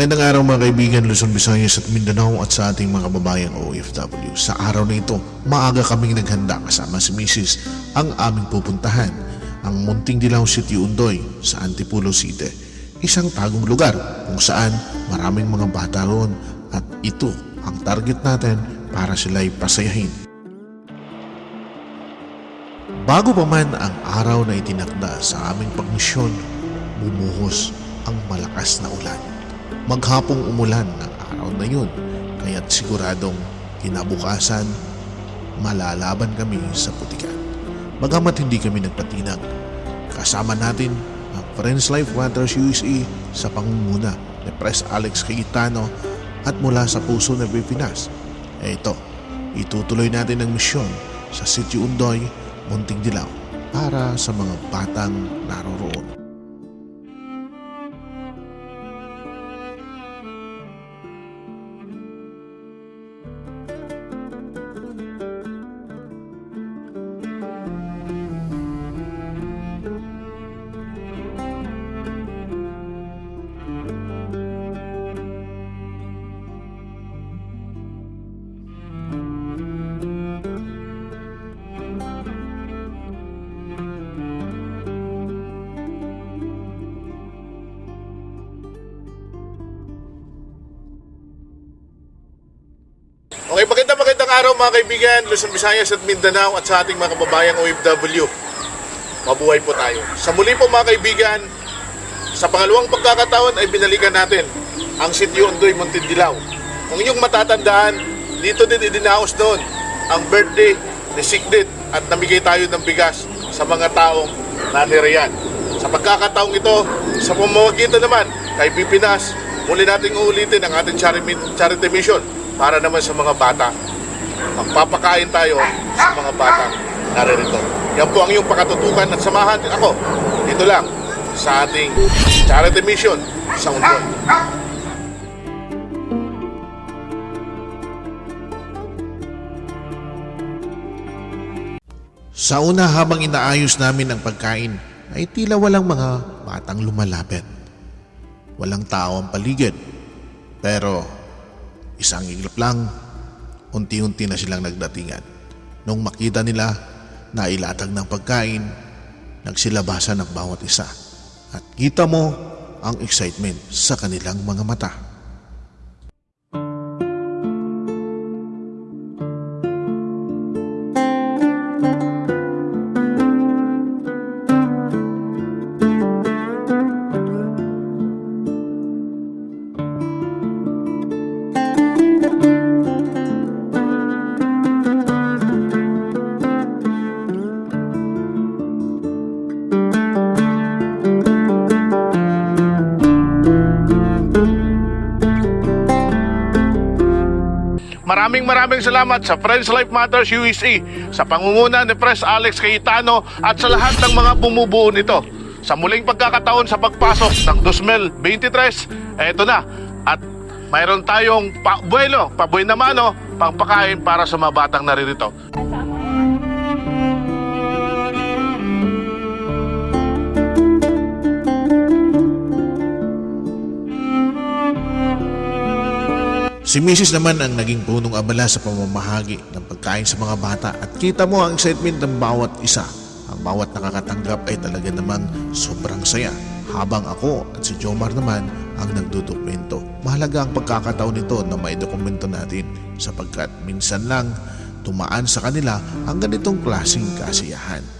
Magandang araw mga kaibigan Luzon, Visayas at Mindanao at sa ating mga babayang OFW. Sa araw na ito, maaga kaming naghanda kasama si Mrs. ang aming pupuntahan, ang Munting Dilaw City Undoy sa Antipulo City. Isang tagong lugar kung saan maraming mga bata roon at ito ang target natin para sila'y pasayahin. Bago pa man ang araw na itinakda sa aming pagmisyon, bumuhos ang malakas na ulan. Maghapong umulan ng araw na yun, kaya't siguradong kinabukasan, malalaban kami sa putikan. Bagamat hindi kami nagpatinag, kasama natin ang Friends Life Waters USA sa pangunguna ni Pres Alex Cayetano at mula sa puso ng Pilipinas. E ito, itutuloy natin ang misyon sa City Undoy, Munting Dilaw para sa mga batang naroroon. Magandang magandang araw mga kaibigan, Luzon, Visayas at Mindanao at sa ating mga kababayang OFW. Mabuhay po tayo. Sa muli po mga kaibigan, sa pangalawang pagkakataon ay binalikan natin ang sitio Ondoy Montindilaw. Kung inyong matatandaan, dito din idinaos noon ang birthday ni Sigrid at namigay tayo ng bigas sa mga taong nanirayan. Sa pagkakataong ito, sa pamamagitan naman kay Pipinas, muli nating uulitin ang ating charity mission para naman sa mga bata. Magpapakain tayo sa mga bata naririto. Yan po ang iyong pakatutukan at samahan ako dito lang sa ating charity mission sa Undon. Sa una habang inaayos namin ang pagkain ay tila walang mga batang lumalapit. Walang tao ang paligid. Pero isang iglap lang, unti-unti na silang nagdatingan. Nung makita nila na ilatag ng pagkain, nagsilabasan ang bawat isa. At kita mo ang excitement sa kanilang mga mata. Maraming maraming salamat sa Friends Life Matters USA, sa pangunguna ni Pres Alex Cayetano at sa lahat ng mga bumubuo nito. Sa muling pagkakataon sa pagpasok ng 2023, eto na. At mayroon tayong pa buwelo, pabuhay na mano, pangpakain para sa mga batang naririto. Si Mrs. naman ang naging punong abala sa pamamahagi ng pagkain sa mga bata at kita mo ang excitement ng bawat isa. Ang bawat nakakatanggap ay talaga namang sobrang saya. Habang ako at si Jomar naman ang nagdodokumento. Mahalaga ang pagkakataon nito na may dokumento natin sapagkat minsan lang tumaan sa kanila ang ganitong klaseng kasiyahan.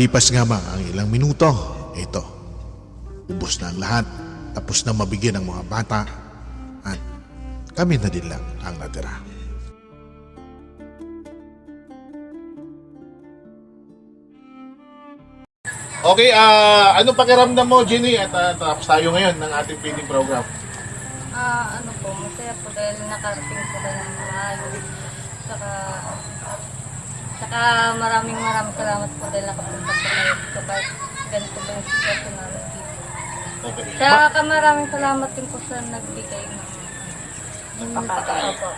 Makalipas nga ba ang ilang minuto, ito, ubos na ang lahat, tapos na mabigyan ng mga bata, at kami na din lang ang natira. Okay, ah anong pakiramdam mo, Jenny? At ah, tapos tayo ngayon ng ating feeding program. Ah, ano po, masaya po dahil nakarating po tayo ng maayos. Saka, saka maraming maraming salamat po dahil nakapunta dito kahit ganito ba yung sitwasyon namin dito. Okay. Saka maraming salamat din po sa nagbigay ng pagkain. Opo.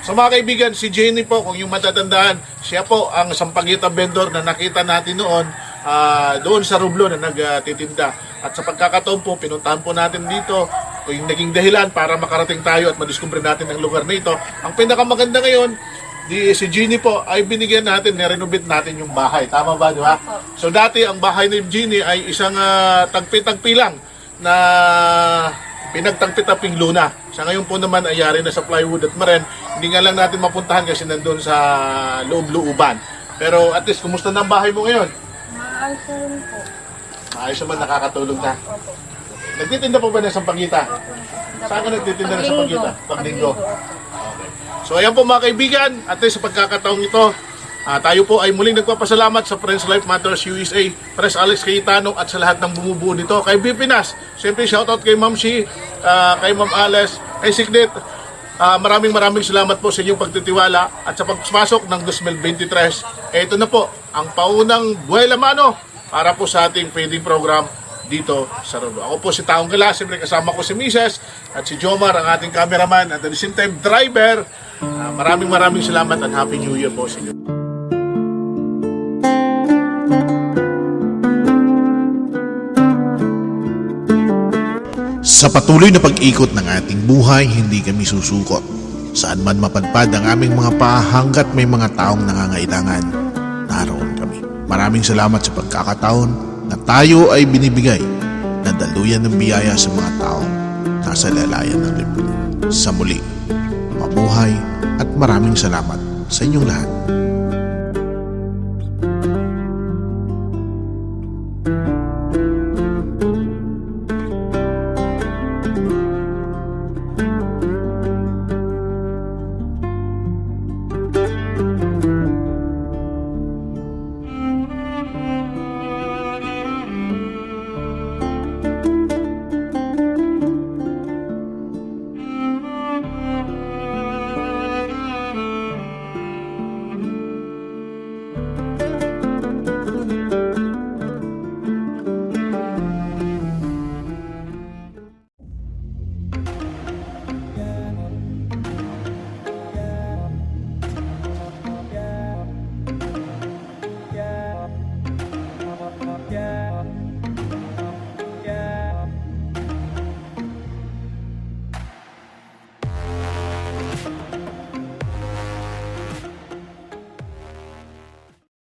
So mga kaibigan, si Jenny po, kung yung matatandaan, siya po ang sampagita vendor na nakita natin noon ah, doon sa Rublo na nagtitinda. At sa pagkakataon po, pinuntahan po natin dito kung yung naging dahilan para makarating tayo at madiskubre natin ang lugar na ito. Ang pinakamaganda ngayon, di, si Jenny po ay binigyan natin, nirenovate natin yung bahay. Tama ba, di ba? So dati ang bahay ni Jenny ay isang ah, tagpi-tagpi lang na pinagtagpi-taping luna. Sa ngayon po naman ay yari na sa plywood at maren. Hindi nga lang natin mapuntahan kasi nandun sa loob-looban. Pero at least, kumusta na ang bahay mo ngayon? Maayos na rin po. Maayos naman, nakakatulog na. Nagtitinda po ba ng sampagita? Opo. Saan ka nagtitinda ng Paglinggo. sampagita? Paglinggo. Paglinggo. So ayan po mga kaibigan, at least sa pagkakataong ito, ah, tayo po ay muling nagpapasalamat sa Friends Life Matters USA, Press Alex Cayetano at sa lahat ng bumubuo nito. Kay Bipinas, siyempre shoutout kay Ma'am Shi, ah, kay Ma'am Ales, kay Signet. Ah, maraming maraming salamat po sa inyong pagtitiwala at sa pagpasok ng 2023. Eh, ito na po ang paunang buhay lamano para po sa ating feeding program dito sa Rodo. Ako po si Taong Gala, siyempre kasama ko si Mrs. at si Jomar, ang ating cameraman at at the same time driver. Ah, maraming maraming salamat at Happy New Year po sa inyo. Sa patuloy na pag-ikot ng ating buhay, hindi kami susukot. Saan man mapadpad ang aming mga paa hanggat may mga taong nangangailangan, naroon kami. Maraming salamat sa pagkakataon na tayo ay binibigay na daluyan ng biyaya sa mga taong nasa lalayan ng lipunan. Sa muli, mabuhay at maraming salamat sa inyong lahat.